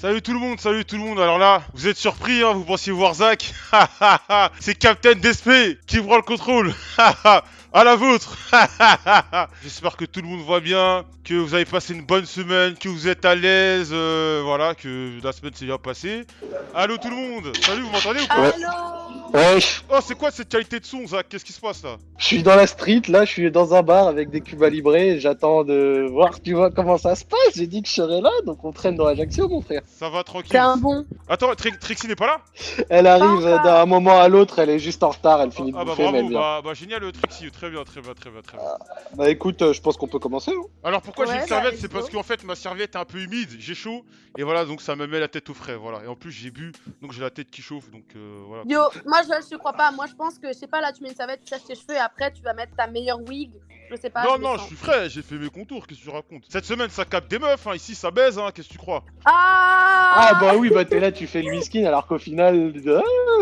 Salut tout le monde, salut tout le monde. Alors là, vous êtes surpris, hein, vous pensiez voir Zach C'est Captain Despé qui prend le contrôle. à la vôtre J'espère que tout le monde va bien, que vous avez passé une bonne semaine, que vous êtes à l'aise, euh, voilà, que la semaine s'est bien passée. Allô tout le monde Salut, vous m'entendez ou pas? Allô? Wesh, Oh, c'est quoi cette qualité de son, Zach? Qu'est-ce qui se passe là? Je suis dans la street, là, je suis dans un bar avec des cubes à librer, j'attends de voir, tu vois, comment ça se passe. J'ai dit que je serais là, donc on traîne dans Ajaccio, mon frère. Ça va tranquille T'es un bon. Attends, Tri- Trixie n'est pas là? Elle arrive d'un moment à l'autre, elle est juste en retard, elle finit de Ah bah bouffer, mais elle vient. bah, bah génial Trixie, très bien, très bien, très bien, très bien. Bah écoute, euh, je pense qu'on peut commencer. hein. Alors pourquoi j'ai une bah, serviette? C'est parce qu'en fait ma serviette est un peu humide, j'ai chaud, et voilà, donc ça me met la tête au frais, voilà. Et en plus j'ai bu, donc j'ai la tête qui chauffe, donc euh, voilà. Yo, moi je, je te crois pas. Moi je pense que, je sais pas, là tu mets une serviette, tu sèches tes cheveux et après tu vas mettre ta meilleure wig. Je sais pas. non, je non, je suis frais, j'ai fait mes contours, qu'est-ce que tu racontes? Cette semaine ça capte des meufs, hein, ici ça baise, hein, qu'est-ce que tu crois? Ah Ah bah oui, bah t'es là, tu fais le whisky, alors qu'au final, ah,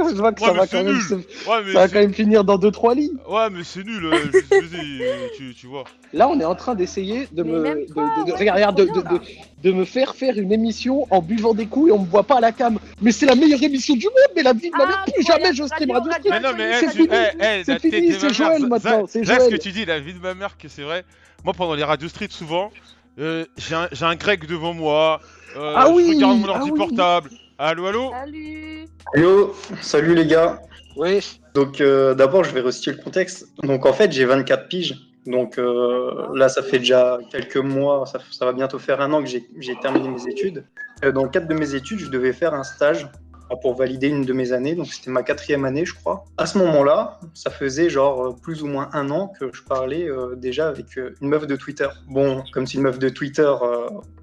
je vois que Ouais, ça mais va c'est quand même, nul. se- Ouais, mais ça va quand même finir dans 2-3 lits. Ouais, mais c'est nul, euh, je je faisais, euh, tu, tu vois. Là, on est en train d'essayer de Mais me, de, de- de- ouais, regarde, c'est de, me faire faire une émission en buvant des coups et on me voit pas à la cam. Mais c'est la meilleure émission du monde, mais la vie de ma mère, Ah, plus jamais je stream Radio, Radio radio. Stream. Mais non, mais c'est eh, fini, eh, eh, c'est fini, c'est Joël maintenant, c'est Zach, ce que Joël. tu dis, la vie de ma mère, que c'est vrai. Moi pendant les radios street souvent, euh, j'ai un, grec devant moi, euh, Ah je oui, regarde mon ah ordi oui. portable. Allô, allô Salut Yo, salut les gars. Ouais. Donc euh, d'abord je vais restituer le contexte. Donc en fait j'ai 24 piges. Donc euh, là ça fait déjà quelques mois, ça, ça va bientôt faire un an que j'ai terminé mes études. Euh, dans le cadre de mes études je devais faire un stage pour valider une de mes années. Donc c'était ma quatrième année je crois. À ce moment-là ça faisait genre euh, plus ou moins un an que je parlais euh, déjà avec euh, une meuf de Twitter. Bon comme c'est une meuf de Twitter...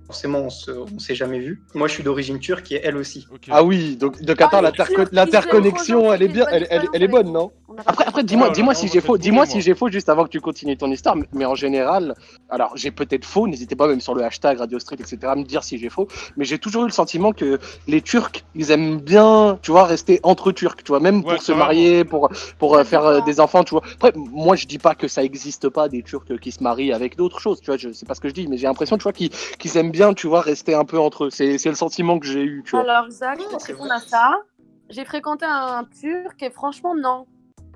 Forcément, on on s'est jamais vu. Moi, je suis d'origine turque et elle aussi. Ah oui, donc, donc attends, Ah, l'interconnexion, elle est bien, elle, est bonne non Après, après, dis-moi, on si j'ai faux, dis-moi si j'ai faux juste avant que tu continues ton histoire. Mais- Mais en général, alors j'ai peut-être faux. N'hésitez pas même sur le hashtag Radio Street, etc. à me dire si j'ai faux. Mais j'ai toujours eu le sentiment que les Turcs, ils aiment bien, tu vois, rester entre Turcs, tu vois, même Ouais, pour se marier, pour pour euh, faire euh, des enfants, tu vois. Après, moi, je dis pas que ça existe pas des Turcs qui se marient avec d'autres choses, tu vois. Je sais pas ce que je dis, mais j'ai l'impression, tu vois, qu'ils qu'ils aiment bien, tu vois, rester un peu entre eux. C'est le sentiment que j'ai eu, tu vois. Alors Zach, c'est répondre à ça, j'ai fréquenté un turc et franchement non.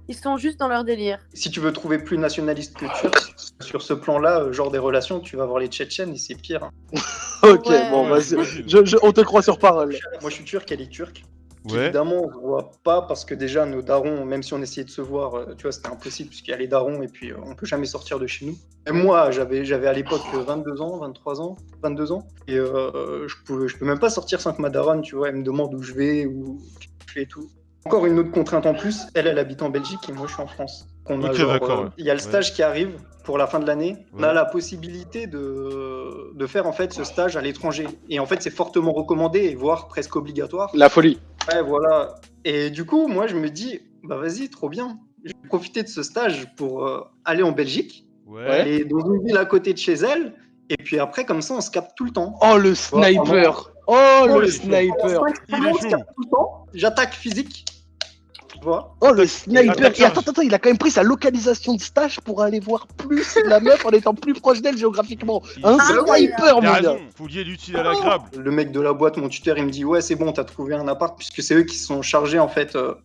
Ils sont juste dans leur délire. Si tu veux trouver plus nationaliste que turc, sur ce plan-là, euh, genre des relations, tu vas voir les Tchétchènes et c'est pire. hein. Ok, Ouais. bon, vas-y. Je, je- on te croit sur parole. Moi, je suis turc, elle est turque. Ouais. Évidemment, on ne voit pas parce que déjà, nos darons, même si on essayait de se voir, euh, tu vois, c'était impossible puisqu'il y a les darons et puis euh, on peut jamais sortir de chez nous. Et moi, j'avais, j'avais à l'époque euh, 22 ans, 23 ans, 22 ans, et euh, je pouvais, je peux même pas sortir sans que ma daronne, tu vois, elle me demande où je vais, où je fais et tout. Encore une autre contrainte en plus, elle, elle habite en Belgique et moi, je suis en France. On a Ok, genre, d'accord, euh, ouais. Il y a le stage qui arrive pour la fin de l'année. On a la possibilité de, de faire en fait ce stage à l'étranger. Et en fait, c'est fortement recommandé, et voire presque obligatoire. La folie. Ouais, voilà. Et du coup, moi, je me dis, bah vas-y, trop bien. Je vais profiter de ce stage pour euh, aller en Belgique, Ouais. aller dans une ville à côté de chez elle, et puis après, comme ça, on se capte tout le temps. Oh le sniper Oh le le sniper Il est On se chaud. capte tout le temps. J'attaque physique. Tu vois Oh le sniper Et attends, attends, il a quand même pris sa localisation de stage pour aller voir plus la meuf en étant plus proche d'elle géographiquement. Un sniper, mon gars faut lier l'utile à l'agréable. Le mec de la boîte, mon tuteur, il me dit, ouais, c'est bon, t'as trouvé un appart, puisque c'est eux qui se sont chargés, en fait, euh,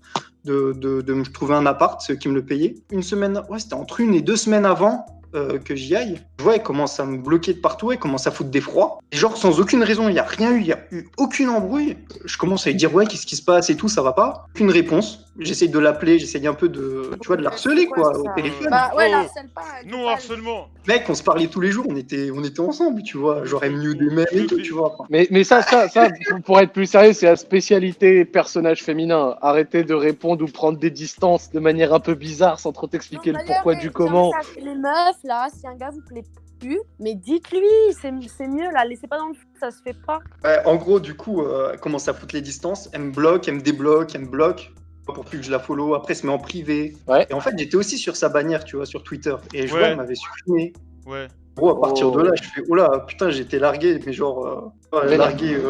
de, de, de me trouver un appart, ceux qui me le payaient. Une semaine, ouais, c'était entre une et deux semaines avant euh, que j'y aille. Je vois, elle commence à me bloquer de partout, elle commence à foutre des froids. Et genre, sans aucune raison, il n'y a rien eu, il n'y a eu aucune embrouille. Je commence à lui dire, ouais, qu'est-ce qui se passe et tout, ça va pas. Aucune réponse. J'essaye de l'appeler, j'essaye un peu de, tu vois, de la harceler, quoi, au téléphone. Bah ouais, Oh. harcèle pas. Non harcèlement. Mec, on se parlait tous les jours, on était, on était ensemble, tu vois. Genre, elle me des mêmes et tout, tu vois. Mais, mais ça, ça, ça, pour- être plus sérieux, c'est la spécialité personnage féminin. Arrêtez de répondre ou prendre des distances de manière un peu bizarre sans trop t'expliquer le pourquoi du comment. ça, Les meufs, là, si un gars vous plaît plus, mais dites-lui, c'est c'est mieux, là, laissez pas dans le fou, ça se fait pas. Ouais, en gros, du coup, euh, elle commence à foutre les distances? Elle me bloque, elle me débloque, elle me bloque pour plus que je la follow. Après, elle se met en privé. Ouais. Et en fait, j'étais aussi sur sa bannière, tu vois, sur Twitter. Et je Ouais. vois, elle m'avait supprimé. Ouais. Gros, à partir Oh. de là, je fais, oh là, putain, j'étais largué, mais genre, euh, largué euh,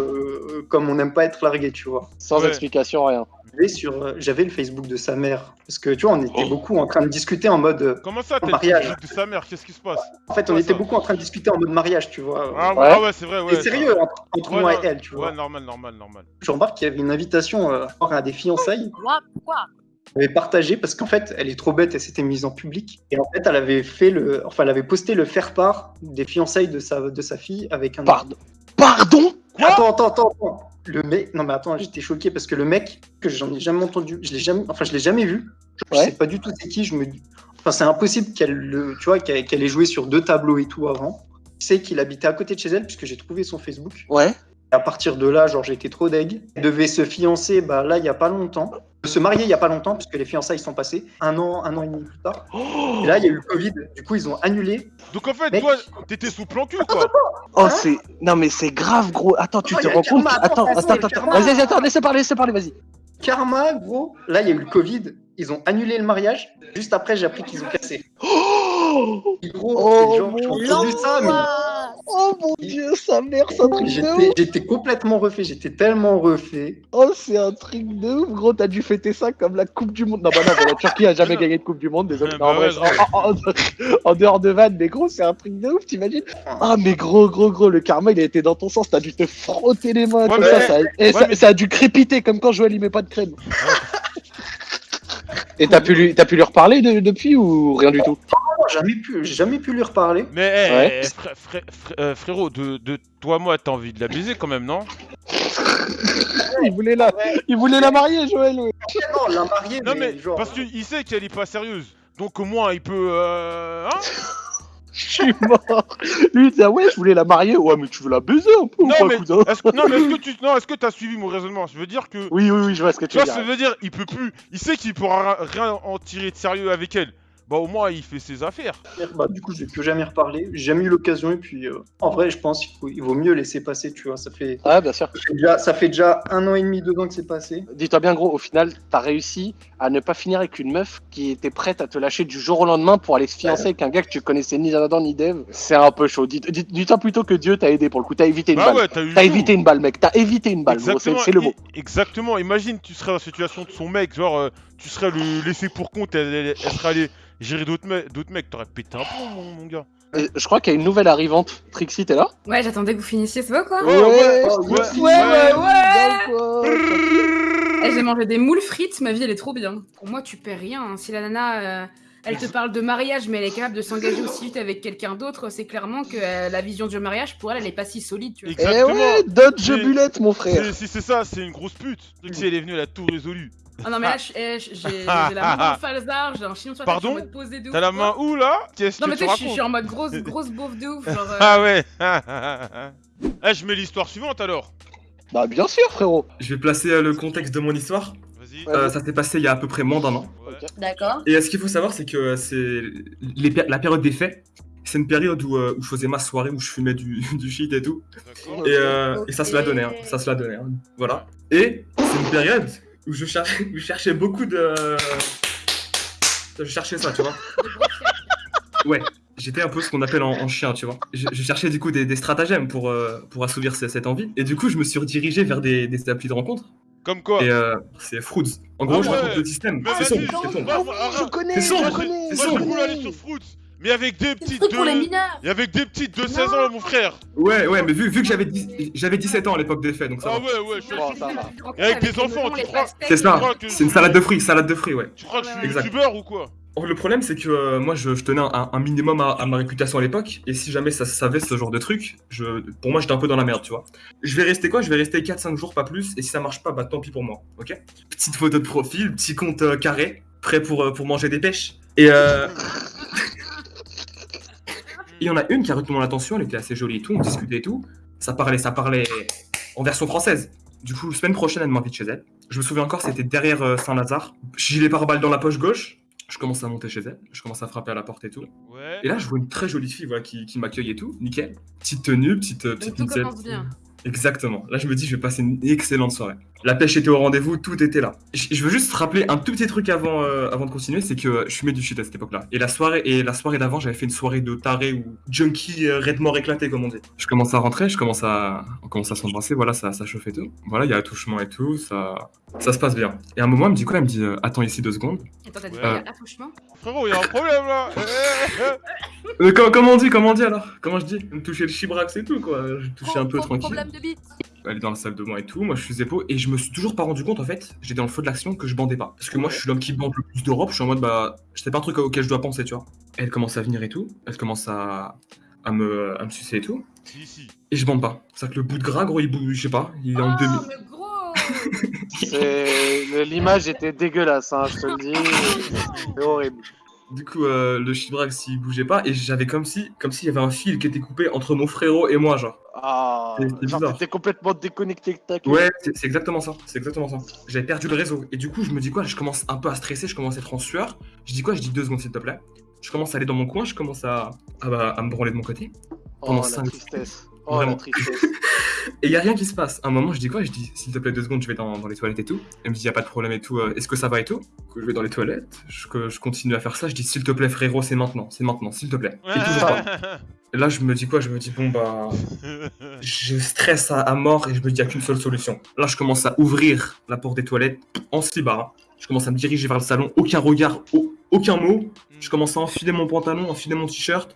euh, comme on n'aime pas être largué, tu vois. Sans Ouais. explication, rien. sur, euh, j'avais le Facebook de sa mère. Parce que tu vois, on était Oh. beaucoup en train de discuter en mode. Comment ça, t'as le mariage. Facebook de sa mère? Qu'est-ce qui se passe? En fait, on était ça? beaucoup en train de discuter en mode mariage, tu vois. ah, ouais, Ouais. ah ouais, c'est vrai, ouais. Et sérieux, entre, entre Ouais, moi non, et elle, tu vois. Ouais, normal, normal, normal. Je remarque qu'il y avait une invitation euh, à des fiançailles. Moi, pourquoi? Elle avait partagé parce qu'en fait, elle est trop bête, elle s'était mise en public. Et en fait, elle avait fait le, enfin, elle avait posté le faire-part des fiançailles de sa, de sa fille avec un. Pardon. Pardon? Quoi? Attends, attends, attends, attends. Le mec, non mais attends, j'étais choqué parce que le mec que j'en ai jamais entendu, je l'ai jamais, enfin je l'ai jamais vu. Je Ouais. sais pas du tout c'est qui. Je me, enfin c'est impossible qu'elle, le, tu vois, qu'elle ait joué sur deux tableaux et tout avant. Je sais qu'il habitait à côté de chez elle puisque j'ai trouvé son Facebook. Ouais. Et à partir de là, genre j'étais trop deg. Elle devait se fiancer, bah là il y a pas longtemps. Se marier il y a pas longtemps puisque les fiançailles sont passées un an, un an et demi plus tard. Et là il y a eu le Covid. Du coup ils ont annulé. Donc en fait, Mec. toi, t'étais sous plan cul, quoi. Oh, Hein c'est. Non, mais c'est grave, gros. Attends, tu Oh, te rends compte Attends, attends, attends, attends. Vas-y, vas-y, attends, laissez parler, laissez parler, vas-y. Karma, gros. Là il y a eu le Covid. Ils ont annulé le mariage. Juste après j'ai appris qu'ils ont cassé. Oh, Et gros, Oh, et genre, j'ai entendu ça, mais oh mon dieu, sa mère, c'est un truc de j'étais, ouf. j'étais complètement refait, j'étais tellement refait. Oh, c'est un truc de ouf, gros. T'as dû fêter ça comme la Coupe du Monde. Non, bah non, mais la Turquie a jamais gagné de Coupe du Monde, désolé. Bah ouais, en, en- en- en dehors de vanne, mais gros, c'est un truc de ouf, t'imagines? Ah, mais gros, gros, gros, le karma, il a été dans ton sens. T'as dû te frotter les mains Ouais, comme mais- ça. ça, et ouais, ça, mais- ça a dû crépiter comme quand Joël il met pas de crème. Et t'as pu, lui, t'as pu lui reparler de- depuis ou rien du tout? Jamais pu, j'ai jamais pu lui reparler. Mais eh, Ouais. eh, frère- frère- frère- euh, frérot, de, de toi, moi, t'as envie de la baiser quand même, non? Il voulait, la, il voulait la marier, Joël. ouais. Non, l'a marié, Non mais, mais genre. parce qu'il sait qu'elle est pas sérieuse. Donc au moins, il peut... Euh... Hein? Je suis mort. Lui, il disait, ah ouais, je voulais la marier. Ouais, mais tu veux la baiser un peu ou Non pas, mais, cousin? est-ce que, non, mais est-ce que tu non, est-ce que t'as suivi mon raisonnement? Je veux dire que... Oui, oui, oui, je vois ce que Tu tu veux dire. ça veut dire, il peut plus... Il sait qu'il pourra ra- rien en tirer de sérieux avec elle. Bah au moins, il fait ses affaires. Bah, du coup, je vais plus jamais reparler. J'ai jamais eu l'occasion. Et puis, euh, en vrai, je pense qu'il faut- il vaut mieux laisser passer, tu vois. Ça fait, Ouais, bien sûr. ça fait déjà, ça fait déjà un an et demi, deux ans que c'est passé. Dis-toi bien, gros, au final, t'as réussi à ne pas finir avec une meuf qui était prête à te lâcher du jour au lendemain pour aller se fiancer avec un gars que tu connaissais ni Adam ni Dev. C'est un peu chaud. Dis- dis- Dis-toi plutôt que Dieu t'a aidé pour le coup. T'as évité une Bah balle. ouais, t'as évité une balle, mec. T'as évité une balle. C'est le mot. Exactement. Imagine, tu serais dans la situation de son mec, genre, euh, tu serais le laissé pour compte, elle, elle- elle serait allée gérer d'autres me- d'autres mecs, t'aurais pété un plomb, mon, mon gars. Euh, Je crois qu'il y a une nouvelle arrivante. Trixie, t'es là? Ouais, j'attendais que vous finissiez, c'est beau quoi? Ouais, ouais, Oh, ouais, ouais. ouais. Eh, J'ai mangé des moules frites, ma vie elle est trop bien. Pour moi, tu perds rien. hein. Si la nana, euh, elle te parle de mariage, mais elle est capable de s'engager aussi vite avec quelqu'un d'autre, c'est clairement que euh, la vision du mariage, pour elle, elle est pas si solide, tu vois. Eh Exactement. ouais, Dodge Mais- Bullet, mon frère. Si c'est ça, c'est une grosse pute. Si elle est venue, elle a tout résolu. Ah non, mais là, je- eh, j'ai la main dans le falzar, j'ai un chignon sur la Pardon je suis en mode posé de ouf. T'as la main où là? Qu'est-ce Non, que mais tu sais, je suis- je suis racontes en mode grosse, grosse beauf de ouf. Genre, euh, Ah ouais Eh, je mets l'histoire suivante alors. Bah, bien sûr, frérot. Je vais placer euh, le contexte de mon histoire. Euh, ça s'est passé il y a à peu près moins d'un an. D'accord. Et euh, ce qu'il faut savoir, c'est que euh, c'est la période des faits. C'est une période où, euh, où je faisais ma soirée, où je fumais du, du shit et tout. Et, euh, et ça se la donnait, hein. ça se la donnait. hein. Voilà. Et c'est une période où je, cher- où je cherchais beaucoup de. Je cherchais ça, tu vois. Ouais. J'étais un peu ce qu'on appelle en, en chien, tu vois. Je, je cherchais du coup des, des stratagèmes pour, euh, pour assouvir ce- cette envie. Et du coup, je me suis redirigé vers des, des applis de rencontre. Comme quoi Et euh, c'est Fruits. En gros, Ah je raconte le système. C'est sombre, c'est arrête. je connais, C'est je connais, Moi, je je connais. voulais aller sur Fruits, mais avec des petites pour les de... mineurs. Et avec des petites de 16 ans, mon frère Ouais, ouais, mais vu, vu que j'avais dix- j'avais 17 ans à l'époque des faits, donc ça Ah va. ouais, ouais, je suis Oh, ça va. Et avec des les enfants, tu crois- C'est ça, c'est une salade de fruits, salade de fruits, ouais. Tu crois que je suis youtubeur ou quoi? Or, le problème, c'est que euh, moi, je, tenais un, minimum à, ma réputation à l'époque, et si jamais ça savait ce genre de truc, je, pour moi, j'étais un peu dans la merde, tu vois. Je vais rester quoi? Je vais rester 4-5 jours, pas plus, et si ça marche pas, bah tant pis pour moi, ok? Petite photo de profil, petit compte euh, carré, prêt pour, euh, pour manger des pêches. Et. Il y en a une qui a retenu mon attention, elle était assez jolie et tout, on discutait et tout. Ça parlait, ça parlait en version française. Du coup, semaine prochaine, elle m'invite chez elle. Je me souviens encore, c'était derrière Saint-Lazare. Gilet pare-balles dans la poche gauche. Je commence à monter chez elle. Je commence à frapper à la porte et tout. Ouais. Et là, je vois une très jolie fille voilà, qui, qui m'accueille et tout. Nickel. Petite tenue, petite, euh, Donc petite tout commence bien. Exactement. Là, je me dis, je vais passer une excellente soirée. La pêche était au rendez-vous, tout était là. Je, veux juste rappeler un tout petit truc avant, euh, avant de continuer, c'est que je fumais du shit à cette époque-là. Et la soirée, et la soirée d'avant, j'avais fait une soirée de taré ou junkie euh, red mort éclaté, comme on dit. Je commence à rentrer, je commence à, on commence à s'embrasser, voilà, ça, ça chauffe et tout. Voilà, il y a attouchement et tout, ça, ça se passe bien. Et à un moment, elle me dit quoi Elle me dit, euh, attends ici deux secondes. Attends, t'as dit Ouais. quoi, il y a attouchement Frérot, il y a un problème là. Euh, comment, comment on dit, comment on dit alors? Comment je dis? Me toucher le chibrax et tout, quoi. Je touchais un peu tranquille. Problème de bite. Elle est dans la salle de moi et tout, moi je faisais peau et je me suis toujours pas rendu compte en fait, j'étais dans le feu de l'action que je bandais pas. Parce que moi je suis l'homme qui bande le plus d'Europe, je suis en mode bah, c'est pas un truc auquel je dois penser, tu vois. Elle commence à venir et tout, elle commence à, à, me, à me sucer et tout, Si, si. et je bande pas. C'est que le bout de gras, gros, il bouge, je sais pas, il est en Oh, demi. mais gros L'image était dégueulasse, hein, je te le dis. C'est horrible. Du coup, euh, le chibrax il bougeait pas et j'avais comme si, comme s'il y avait un fil qui était coupé entre mon frérot et moi, genre. Ah, t'étais complètement déconnecté. Ouais, c'est exactement ça, c'est exactement ça. J'avais perdu le réseau. Et du coup, je me dis quoi Je commence un peu à stresser, je commence à être en sueur. Je dis quoi Je dis deux secondes, s'il te plaît. Je commence à aller dans mon coin, je commence à, à, bah, à me branler de mon côté. Oh, pendant la cinq- tristesse. Oh, Vraiment. la tristesse. Et y a rien qui se passe. À un moment, je dis quoi? Je dis, s'il te plaît, deux secondes, je vais dans, dans les toilettes et tout. Elle me dit, y a pas de problème et tout. euh, Est-ce que ça va et tout? Que je vais dans les toilettes. Je, que je continue à faire ça. Je dis, s'il te plaît, frérot, c'est maintenant, c'est maintenant, s'il te plaît. Et toujours pas. Et là, je me dis quoi? Je me dis, bon, bah. Je stresse à, à mort et je me dis, il n'y a qu'une seule solution. Là, je commence à ouvrir la porte des toilettes en slibard. Je commence à me diriger vers le salon. Aucun regard, au- aucun mot. Je commence à enfiler mon pantalon, enfiler mon t-shirt.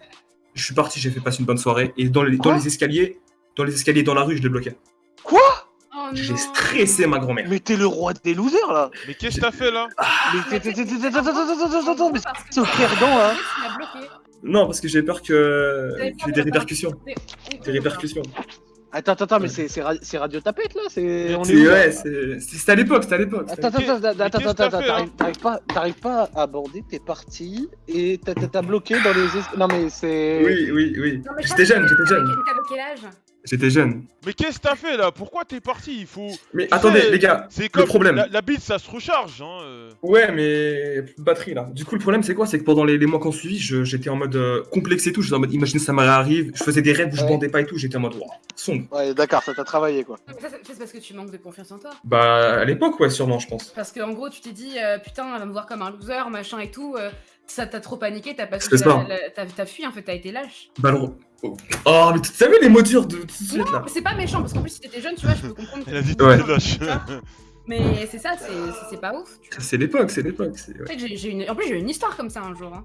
Je suis parti, j'ai fait passer une bonne soirée. Et dans les, dans Quoi? les escaliers, dans les escaliers dans la rue, je l'ai bloqué. Quoi Oh J'ai stressé ma grand-mère. Mais t'es le roi des losers là Mais qu'est-ce que t'as fait là Mais c'est au perdant hein bloqué. Non, parce que j'ai peur que ait des de- répercussions. Des répercussions. Attends, attends, attends, mais c'est c'est ra- c'est Radio Tapette là C'est C'est là ouais, c'est- c'est- c'était à l'époque, c'était à l'époque. Attends, attends, attends, attends, t'arrives pas, t'arrives pas à aborder, t'es parti et t'as- bloqué dans les. es- Non mais c'est. Oui, oui, oui. Non, mais je J'étais jeune, j'étais jeune. T'avais quel âge J'étais jeune. Mais qu'est-ce que t'as fait là? Pourquoi t'es parti? Il faut. Mais Tu attendez, sais, les gars. C'est comme problème. La, la bite, ça se recharge. Hein. euh. Ouais, mais plus de batterie là. Du coup, le problème, c'est quoi? C'est que pendant les, les mois qu'on suivi, je- j'étais en mode euh, complexe et tout. J'étais en mode, imagine ça m'arrive. Je faisais des rêves où je Ouais. bandais pas et tout. J'étais en mode, wow, sombre. Ouais, d'accord, ça t'a travaillé quoi. Non, mais ça, c'est- parce que tu manques de confiance en toi. Bah, à l'époque, ouais, sûrement, je pense. Parce qu'en gros, tu t'es dit, euh, putain, elle va me voir comme un loser, machin et tout. euh, ça t'a trop paniqué, t'as pas T'as t'as fui, en fait, t'as été lâche. Bah, le... Oh, Oh, mais tu savais les mots durs de tout de suite Non, là c'est pas méchant, parce qu'en plus, si t'étais jeune, tu vois, je peux comprendre. Elle a dit Ouais. lâche. Mais c'est ça, c'est- pas ouf. C'est l'époque, c'est l'époque. c'est- ouais. J'ai- j'ai une... En plus, j'ai eu une histoire comme ça un jour. Hein.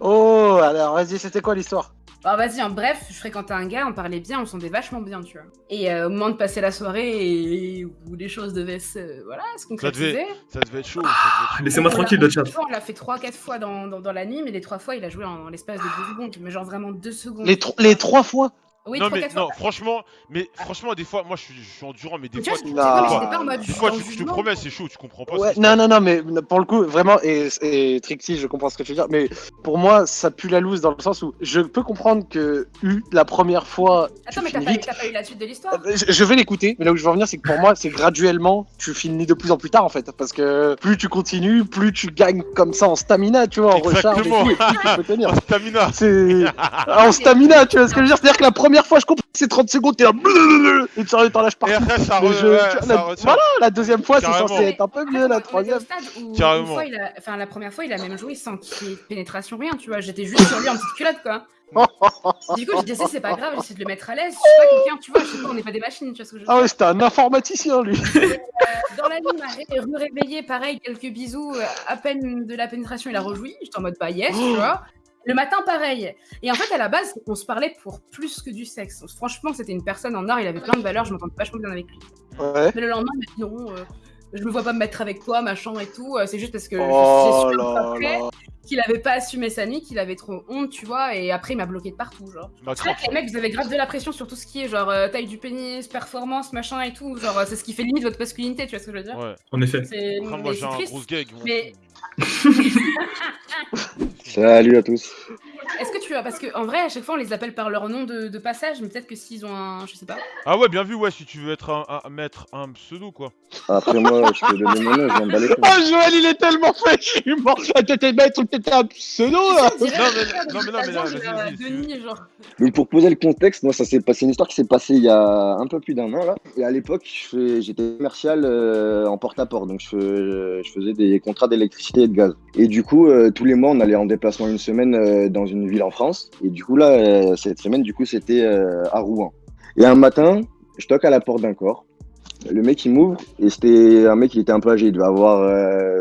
Oh, alors vas-y, c'était quoi l'histoire? Bah vas-y, en bref, je fréquentais un gars, on parlait bien, on s'entendait vachement bien, tu vois. Et euh, au moment de passer la soirée et où les choses devaient se, voilà, se concrétiser, Ça devait être chaud. ça devait être chaud. Laissez-moi on l'a- tranquille, le chat. on l'a fait 3-4 fois dans, dans, dans la nuit, mais les 3 fois, il a joué en, en l'espace de 2 secondes, mais genre vraiment 2 secondes. les, tro- les trois fois Oui, non, 3 mais 4 non, fois. franchement, mais franchement, des fois, moi je suis, je suis endurant, mais des Tu fois, tu- je- en te promets, c'est chaud, tu comprends pas. Ouais, non, non, non, mais pour le coup, vraiment, et, et Trixie, je comprends ce que tu veux dire, mais pour moi, ça pue la loose dans le sens où je peux comprendre que eu la première fois, tu Attends, mais t'as finis pas, eu la suite de l'histoire Euh, Je, je vais l'écouter, mais là où je veux en venir, c'est que pour moi, c'est graduellement, tu finis de plus en plus tard en fait, parce que plus tu continues, plus tu gagnes comme ça en stamina, tu vois, en recharge et Exactement. tout, et plus tu peux tenir. Oh, Stamina C'est en stamina, tu vois ce que je veux dire? C'est-à-dire que la première fois, je comprends que c'est 30 secondes, t'es là, blablabla, et tu t'en lâches Et partout. après, ça, re- je- ouais, tu- ça la- voilà, la deuxième fois, c'est censé être un peu mieux, la troisième. au stade où une Carrément. fois, il a... enfin, la première fois, il a même joué sans qu'il y ait de pénétration, rien, tu vois. J'étais juste sur lui en petite culotte, quoi. Du coup, j'ai dit, c'est pas grave, j'essaie de le mettre à l'aise. Je suis pas quelqu'un, tu vois, je sais pas, on n'est pas des machines, tu vois ce que je veux Ah ouais, c'était un informaticien, lui. Dans la nuit, il m'a ré- réveillé, pareil, quelques bisous, euh, à peine de la pénétration, il a rejoui. J'étais en mode, bah yes, tu vois. Le matin, pareil. Et en fait, à la base, on se parlait pour plus que du sexe. Franchement, c'était une personne en or, il avait plein de valeurs, je m'entendais vachement bien avec lui. Ouais. Mais le lendemain, il m'a dit non, euh, je me vois pas me mettre avec toi, machin et tout. euh, c'est juste parce que je- Oh j'ai su là après là. qu'il avait pas assumé sa nuit, qu'il avait trop honte, tu vois. Et après, il m'a bloqué de partout, genre. C'est vrai crampe. que les mecs, vous avez grave de la pression sur tout ce qui est genre euh, taille du pénis, performance, machin et tout. Genre, euh, c'est ce qui fait limite votre masculinité, tu vois ce que je veux dire? Ouais. En effet. C'est Après, mais moi, j'ai c'est un triste. gros gag. moi. Mais- Salut à tous. Tu as. Parce qu'en vrai, à chaque fois, on les appelle par leur nom de, de passage, mais peut-être que s'ils ont un. Je sais pas. Ah ouais, bien vu, ouais, si tu veux être un, un- mettre un pseudo, quoi. Après, moi, je peux donner mon nom, je m'en bats les couilles. Ah, Joël, il est tellement fait, je suis mort. Ah, T'étais maître, t'étais un pseudo, là. Non, mais- non, mais non, mais là, vas-y, vas-y, Denis, genre. Mais pour poser le contexte, moi, ça s'est passé une histoire qui s'est passée il y a un peu plus d'un an là. Et à l'époque, je fais- j'étais commercial euh, en porte-à-porte, donc je, fais- je faisais des contrats d'électricité et de gaz. Et du coup, euh, tous les mois, on allait en déplacement une semaine euh, dans une ville en France. Et du coup là, euh, cette semaine, du coup, c'était euh, à Rouen. Et un matin, je toque à la porte d'un corps. Le mec il m'ouvre et c'était un mec il était un peu âgé, il devait avoir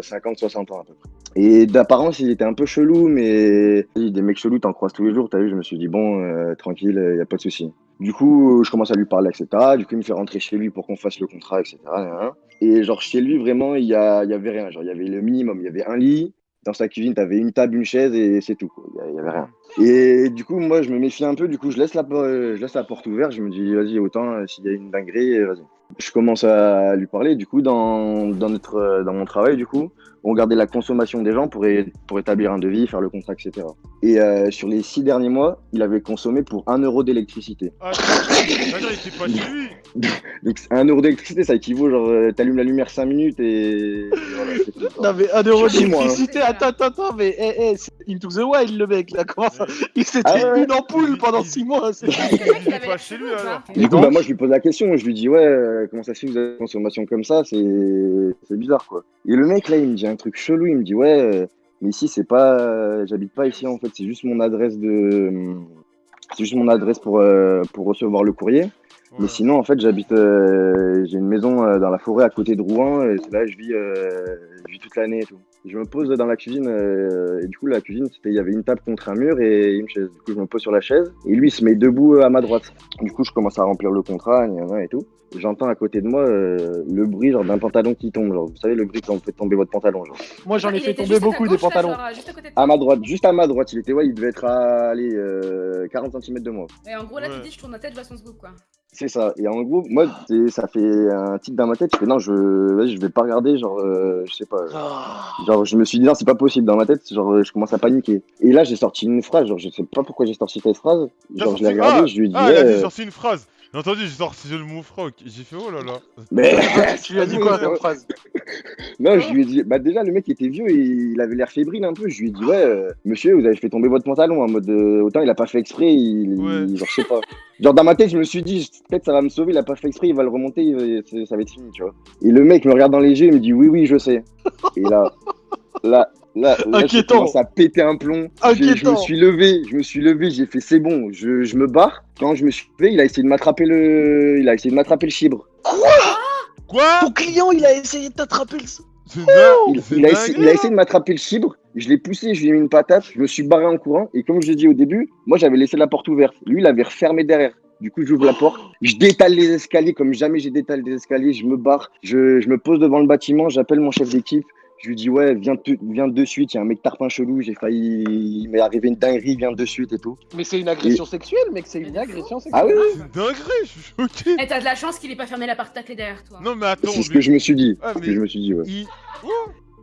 50-60 ans à peu près. Et d'apparence il était un peu chelou, mais des mecs chelous t'en croises tous les jours, t'as vu, je me suis dit bon, euh, tranquille, il y a pas de souci. Du coup je commence à lui parler, etc. Du coup il me fait rentrer chez lui pour qu'on fasse le contrat, etc. Et genre chez lui vraiment il y, y avait rien, genre il y avait le minimum, il y avait un lit, dans sa cuisine t'avais une table, une chaise et c'est tout, il y avait rien. Et du coup moi je me méfie un peu, du coup je laisse la, je laisse la porte ouverte, je me dis vas-y autant euh, s'il y a une dinguerie, euh, vas-y je commence à lui parler. Du coup, dans, dans, notre, euh, dans mon travail, du coup, on regardait la consommation des gens pour, é- pour établir un devis, faire le contrat, etc. Et euh, sur les six derniers mois, il avait consommé pour un euro d'électricité. Ah, pas. Donc, un euro d'électricité, ça équivaut, genre, t'allumes la lumière 5 minutes et. voilà. Non, mais un euro Dis-moi, hein. d'électricité, attends, attends, attends, mais eh, eh, c'est Into the Wild, le mec, là, comment ça Il s'était Ah ouais. une ampoule pendant il- 6 mois. c'est- pas chez lui pas alors. Du coup, bah, moi, je lui pose la question. Je lui dis, ouais, euh, comment ça se fait que vous avez une consommation comme ça? C'est c'est bizarre, quoi. Et le mec, là, il me dit un truc chelou. Il me dit, ouais, euh, mais ici, c'est pas. euh, J'habite pas ici, en fait. C'est juste mon adresse de. C'est juste mon adresse pour, euh, pour recevoir le courrier. Mais Ouais. sinon, en fait, j'habite. euh, J'ai une maison euh, dans la forêt à côté de Rouen. Et c'est là que je vis, euh, je vis toute l'année et tout. Je me pose dans la cuisine. euh, et du coup, la cuisine, c'était il y avait une table contre un mur et une chaise. Du coup, je me pose sur la chaise. Et lui, il se met debout euh, à ma droite. Du coup, je commence à remplir le contrat et tout. J'entends à côté de moi euh, le bruit genre d'un pantalon qui tombe. Genre, vous savez, le bruit quand vous faites tomber votre pantalon. Genre. Moi, j'en ai Il fait tomber beaucoup des gauche, là, pantalons. genre, juste à côté de À toi. ma droite, juste à ma droite. Il était, ouais, il devait être à allez, euh, 40 cm de moi. Et en gros, là, Ouais. tu dis, je tourne la tête, je vois son quoi. C'est ça. Et en gros, moi, ça fait un titre dans ma tête. Je fais non, je, je vais pas regarder. Genre, euh, je sais pas. Ah. Genre, je me suis dit non, c'est pas possible dans ma tête. Genre, je commence à paniquer. Et là, j'ai sorti une phrase. Genre, je sais pas pourquoi j'ai sorti cette phrase. Genre, je l'ai regardé. Ah, je lui ai dit, Ah, a euh, sorti une phrase. J'ai entendu, j'ai sorti le mot froc. J'ai fait oh là là. mais Tu lui as dit quoi comme phrase non, je lui ai dit, bah déjà, le mec était vieux et il avait l'air fébrile un peu. Je lui ai dit, ouais, euh, monsieur, vous avez fait tomber votre pantalon en mode, euh, autant il a pas fait exprès, il, Ouais. il- genre, je sais pas. Genre, dans ma tête, je me suis dit, peut-être ça va me sauver, il a pas fait exprès, il va le remonter, il c'est- ça va être fini, tu vois. Et le mec me regarde dans les yeux, il me dit, oui, oui, je sais. Et là, là, là, là, Inquiétant. commencé à péter un plomb. J'ai- Je me Inquiétant. suis levé, je me suis levé, j'ai fait, c'est bon, je, je me barre. Quand je me suis levé, il a essayé de m'attraper le, il a essayé de m'attraper le chibre. Quoi? Ton client, il a essayé de t'attraper le. C'est Il, il a essayé, dingue, il a essayé de m'attraper le chibre, je l'ai poussé, je lui ai mis une patate, je me suis barré en courant, et comme je l'ai dit au début, moi j'avais laissé la porte ouverte. Lui, il avait refermé derrière. Du coup, j'ouvre la porte, je détale les escaliers comme jamais j'ai détalé des escaliers, je me barre, je, je me pose devant le bâtiment, j'appelle mon chef d'équipe, je lui dis ouais, viens, te- viens de suite, il y a un mec tarpin chelou, j'ai failli, il m'est arrivé une dinguerie, viens de suite et tout. Mais c'est une agression sexuelle, mec, c'est une agression sexuelle. Ah oui, oui, C'est une dinguerie, je suis choqué. Et t'as de la chance qu'il ait pas fermé la porte à clé derrière toi. Non mais attends. c'est ce mais- que je me suis dit, Ah, c'est ce que je me suis dit, ouais. il-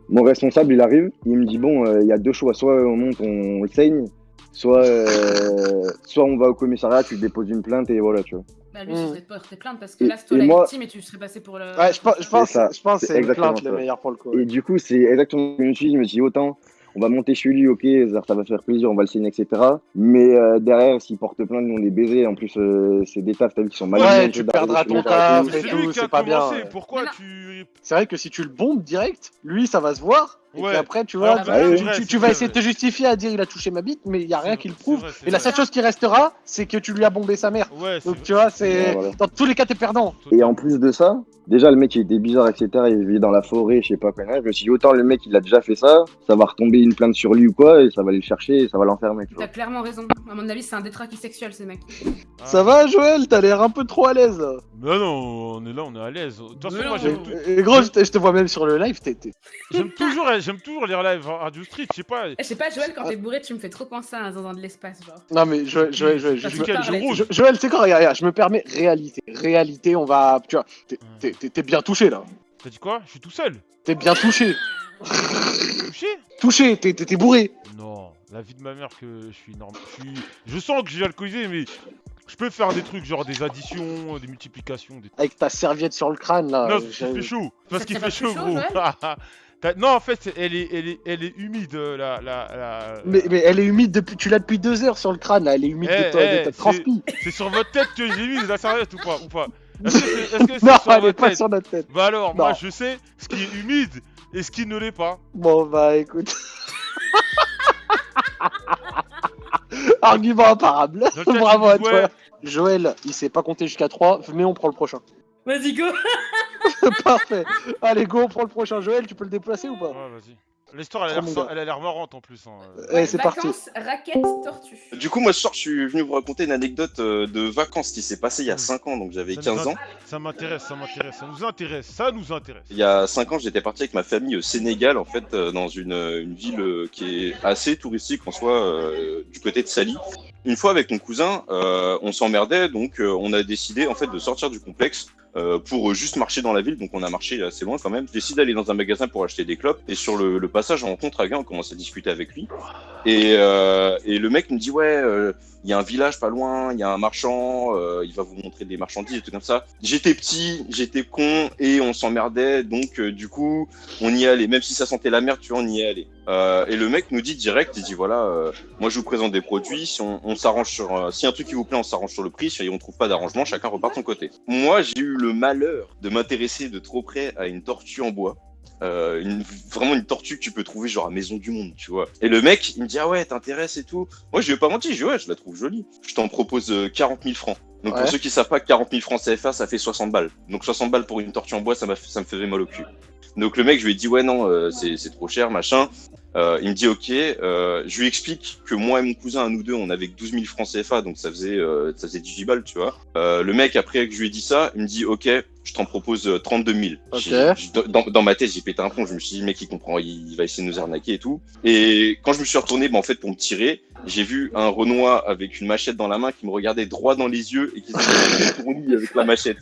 Mon responsable, il arrive, il me dit bon, euh, il y a deux choix, soit on monte, on le saigne, soit, euh, soit on va au commissariat, tu déposes une plainte et voilà, tu vois. Bah lui, Mm. pas porté plainte parce que Et- là, c'est toi la moi- victime et tu serais passé pour le. Ouais, je pense, je pense, C'est ça. je pense que C'est c'est une exactement plainte le meilleur pour le coup. Et du coup, c'est exactement ce que je me suis dit. Je me suis dit, autant, on va monter chez lui, ok, ça ça va faire plaisir, on va le saigner, etc. Mais euh, derrière, s'il porte plainte, nous on est baisés. En plus, euh, c'est des tafs, t'as vu, qui sont mal Ouais, tu perdras ton taf, et tout, c'est pas bien. Pourquoi tu. C'est vrai que si tu le bombes direct, lui, ça va se voir. Et Ouais. puis après, tu vois, Alors, tu, bah, tu- c'est vrai, tu- c'est tu vas essayer de te justifier à dire il a touché ma bite, mais il y a rien qui le prouve. vrai, Et la seule chose qui restera, c'est que tu lui as bombé sa mère. Ouais, c'est Donc tu vois, c'est Ouais, voilà. dans tous les cas, t'es perdant. Et en plus de ça, déjà le mec il était bizarre, etc. Il vivait dans la forêt, je sais pas quoi. Je me suis dit, autant le mec il a déjà fait ça, ça va retomber une plainte sur lui ou quoi, et ça va aller le chercher et ça va l'enfermer. tu vois. T'as clairement raison. À mon avis, c'est un détraqué sexuel, ces mecs. Ah. Ça va, Joël? T'as l'air un peu trop à l'aise. Non, non, on est là, on est à l'aise. De toute façon, moi j'aime gros, je te, vois même sur le live, t'es. t'es- j'aime toujours, j'aime toujours les lives Radio Street, je sais pas. Eh, Je sais pas, Joël, quand t'es bourré, tu me fais trop penser à un zinzin de l'espace, genre. Non mais Joël, Joël, Joël, je- je- Joël, c'est quoi regarde, regarde, je me permets, réalité. Réalité, on va. Tu vois, t'es- bien touché là. T'as dit quoi? Je suis tout seul. T'es bien touché. Touché? Touché, t'es bourré. Non, la vie de ma mère que je suis normal. Je, suis... je sens que j'ai alcoolisé, mais Je peux faire des trucs genre des additions, des multiplications, des Avec ta serviette sur le crâne là. Non, parce qu'il fait chaud. Parce qu'il fait chaud, gros. non, en fait, elle est, elle est, elle est humide, euh, la, la, la... Mais, mais elle est humide depuis. Tu l'as depuis deux heures sur le crâne là. Elle est humide Eh, de, toi, eh, de ta c'est- transpi. C'est sur votre tête que j'ai mis la serviette ou pas, ou pas Est-ce que c'est elle est pas sur notre tête. Bah alors, moi je sais ce qui est humide et ce qui ne l'est pas. Bon bah écoute. Argument imparable. Bravo à toi. Joël, il sait pas compter jusqu'à 3, mais on prend le prochain. Vas-y, go Parfait. Allez, go, on prend le prochain. Joël, tu peux le déplacer ou pas Ouais, vas-y. L'histoire, elle a Trop l'air mon a marrante en plus. Hein. Eh, c'est parti. Vacances, raquettes, tortue. Du coup, moi ce soir, je suis venu vous raconter une anecdote euh, de vacances qui s'est passée il y a Mm. 5 ans, donc j'avais Ça 15 nous ans. Ça m'intéresse, ça m'intéresse, ça nous intéresse, ça nous intéresse. Il y a 5 ans, j'étais parti avec ma famille au Sénégal, en fait, euh, dans une, euh, une ville euh, qui est assez touristique en soi, euh, du côté de Sali. Une fois avec mon cousin, euh, on s'emmerdait, donc euh, on a décidé en fait de sortir du complexe euh, pour euh, juste marcher dans la ville. Donc on a marché assez loin quand même. Je décide d'aller dans un magasin pour acheter des clopes. Et sur le, le passage, on rencontre un gars, on commence à discuter avec lui. Et, euh, et le mec me dit ouais, euh, il y a un village pas loin, il y a un marchand, il va vous montrer des marchandises et tout comme ça. J'étais petit, j'étais con et on s'emmerdait, donc du coup on y allait, même si ça sentait la merde, tu vois, on y allait. Euh, et le mec nous dit direct, il dit voilà, euh, moi je vous présente des produits, si on, on s'arrange sur, euh, si un truc qui vous plaît, on s'arrange sur le prix, si on trouve pas d'arrangement, chacun repart de son côté. Moi j'ai eu le malheur de m'intéresser de trop près à une tortue en bois. Euh, une, vraiment une tortue que tu peux trouver genre à Maison du Monde, tu vois. Et le mec, il me dit ah ouais, t'intéresses et tout. Moi, je lui ai pas menti, je dis ouais, je la trouve jolie. Je t'en propose euh, 40 000 francs. Donc Ouais. pour ceux qui savent pas, 40 000 francs CFA, ça fait 60 balles. Donc 60 balles pour une tortue en bois, ça, ça me faisait mal au cul. Donc le mec, je lui ai dit ouais non, euh, c'est c'est trop cher, machin. Euh, il me dit ok. Euh, je lui explique que moi et mon cousin, à nous deux, on avait que 12 000 francs CFA, donc ça faisait euh, ça faisait 18 balles, tu vois. Euh, le mec après que je lui ai dit ça, il me dit ok, je t'en propose euh, 32 000. Ok. J'ai- j'ai- Dans, dans ma tête, j'ai pété un plomb. Je me suis dit, le mec, il comprend, il, il va essayer de nous arnaquer et tout. Et quand je me suis retourné, bah, en fait, pour me tirer, j'ai vu un Renoir avec une machette dans la main qui me regardait droit dans les yeux et qui s'était retourné avec la machette.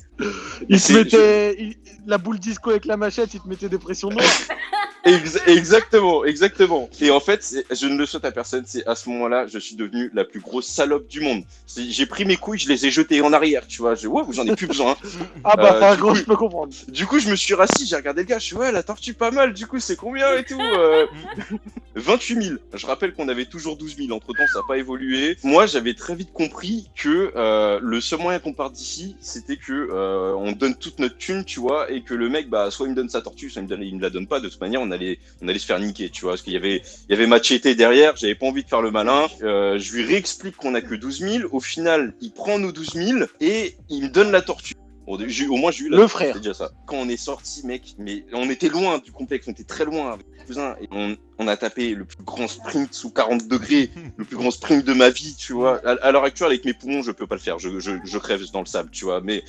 Il se mettait il- la boule disco avec la machette, il te mettait des pressions noires. Ex- exactement, exactement. Et en fait, je ne le souhaite à personne. C'est à ce moment-là, je suis devenu la plus grosse salope du monde. J'ai pris mes couilles, je les ai jetées en arrière, tu vois. Je, ouais, j'en ai plus besoin. Ah bah, Euh, gros, coup- je peux comprendre. Du coup, je me suis rassis, j'ai regardé le gars, je suis ouais, la tortue pas mal, du coup, c'est combien et tout euh, 28 000. Je rappelle qu'on avait toujours 12 000, entre temps, ça n'a pas évolué. Moi, j'avais très vite compris que euh, le seul moyen qu'on parte d'ici, c'était que euh, on donne toute notre thune, tu vois, et que le mec, bah, soit il me donne sa tortue, soit il me, donne, il me la donne pas. De toute manière, on allait, on allait se faire niquer, tu vois, parce qu'il y avait, il y avait Machete derrière, j'avais pas envie de faire le malin. Euh, je lui réexplique qu'on a que 12 000. Au final, il prend nos 12 000 et il me donne la tortue. Au moins, j'ai eu la Le tortue, frère. Déjà ça. Quand on est sorti, mec, mais on était loin du complexe, on était très loin avec mon cousin. Et on, on a tapé le plus grand sprint sous 40 degrés, le plus grand sprint de ma vie, tu vois. À, à l'heure actuelle, avec mes poumons, je peux pas le faire. Je, je, je crève dans le sable, tu vois. Mais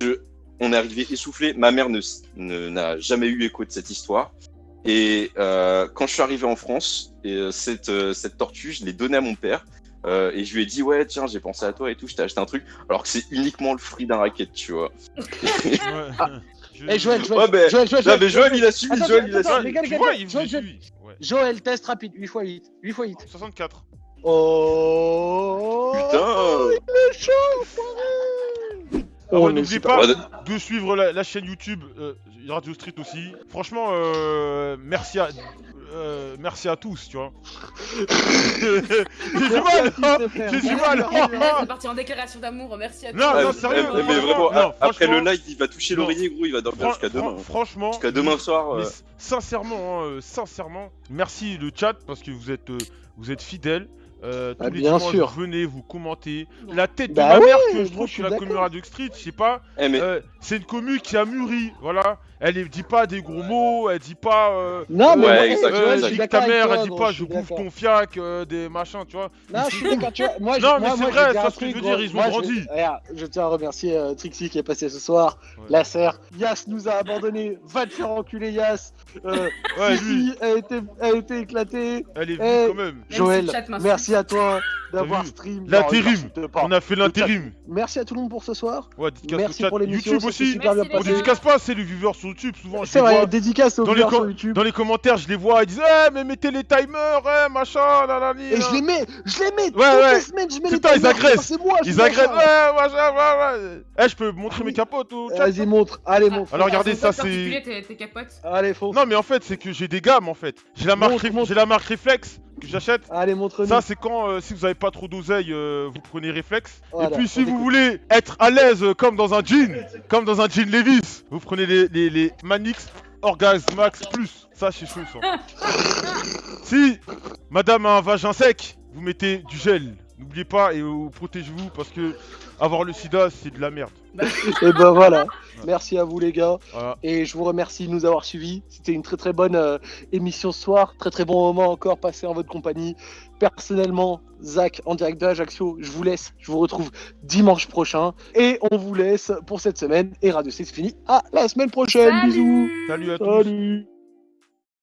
Ouais. on est arrivé essoufflé. Ma mère ne s- ne- n'a jamais eu écho de cette histoire. Et euh, quand je suis arrivé en France, et, euh, cette, euh, cette tortue, je l'ai donnée à mon père. Euh, et je lui ai dit, ouais, tiens, j'ai pensé à toi et tout, je t'ai acheté un truc. Alors que c'est uniquement le fruit d'un racket, tu vois. Ouais. Je- Eh Joël, Joël, Ouais, mais- Joël, Joël, Non, mais Joël, il a suivi, Attends, Joël, il a suivi. les gars, les Tu gars, vois, les gars, il Joël. Ouais. Test rapide, 8 x 8. 8 x 8. 64. Oh Putain Ah On ouais, super- pas de suivre la, la chaîne YouTube euh, Radio Street aussi. Franchement, euh, merci à euh, merci à tous, tu vois. J'ai du mal, hein J'ai du mal. C'est parti en déclaration d'amour, merci à tous. Non, non, sérieux, mais, mais vraiment, non, après le live, il va toucher l'oreiller, gros, il va dormir jusqu'à demain. fran- franchement, Jusqu'à demain soir. mais euh, sincèrement, hein, sincèrement, merci le chat parce que vous êtes, euh, vous êtes fidèles. Euh, tous Ah, les bien dimanches, sûr. vous venez, vous commentez. La tête Bah de ma mère que je trouve sur la commu d'accord. Radio Street, je sais pas. eh, mais euh, c'est une commu qui a mûri, voilà. Elle ne dit pas des gros mots, elle dit pas. euh, Non, mais Ouais, moi, exact, euh, exact. que ta mère, toi, elle dit pas je bouffe ton fiac, euh, des machins, tu vois. Non, je suis d'accord, tu vois. Moi, je- Non, mais c'est vrai, un ce que je veux dire, ils ont grandi. Je tiens à remercier Trixie qui est passé ce soir. La sœur. Yas nous a abandonné. Va te faire enculer, Yas. Euh, Ouais, lui, a été, a été éclaté. elle est Eh, venue quand même. Même Joël, si le chat m'insulte. merci à toi d'avoir vu stream. L'intérim. Non. On a fait l'intérim. Merci à tout le monde pour ce soir. Ouais, dédicace Merci chat. pour l'émission. YouTube aussi. super bien Merci, On passé. dédicace pas, c'est les viewers sur YouTube souvent. je C'est les vrai, vois. dédicace aux Dans les, viewers com- sur YouTube. dans les commentaires, je les vois, ils disent Eh, mais mettez les timers, eh, machin. Et je les mets, je les mets toutes ouais. les semaines, je mets Putain, les ils timers, agressent. C'est moi, je Ils agressent, ouais, machin, ouais, ouais. Eh, je peux montrer mes capotes au chat Vas-y, montre. Allez, montre. Alors, regardez, ça, c'est- tes. Allez, Non, mais en fait, c'est que j'ai des gammes en fait. J'ai la marque, Montre, Ref- montre. j'ai la marque Reflex que j'achète. Allez, montre-nous. Ça, c'est quand, euh, si vous avez pas trop d'oseille, euh, vous prenez Reflex. Voilà, Et puis, si vous voulez être à l'aise euh, comme dans un jean, comme dans un jean Levis, vous prenez les, les, les Manix Orgasm Max Plus. Ça, c'est chaud, ça. si madame a un vagin sec, vous mettez du gel. N'oubliez pas et euh, protégez-vous parce que avoir le sida, c'est de la merde. Et ben voilà. Merci à vous, les gars. Voilà. Et je vous remercie de nous avoir suivis. C'était une très très bonne euh, émission ce soir. Très très bon moment encore passé en votre compagnie. Personnellement, Zach, en direct de Ajaccio, je vous laisse. Je vous retrouve dimanche prochain. Et on vous laisse pour cette semaine. Et Radio C, c'est fini. À la semaine prochaine. Salut Bisous. Salut à tous. Salut.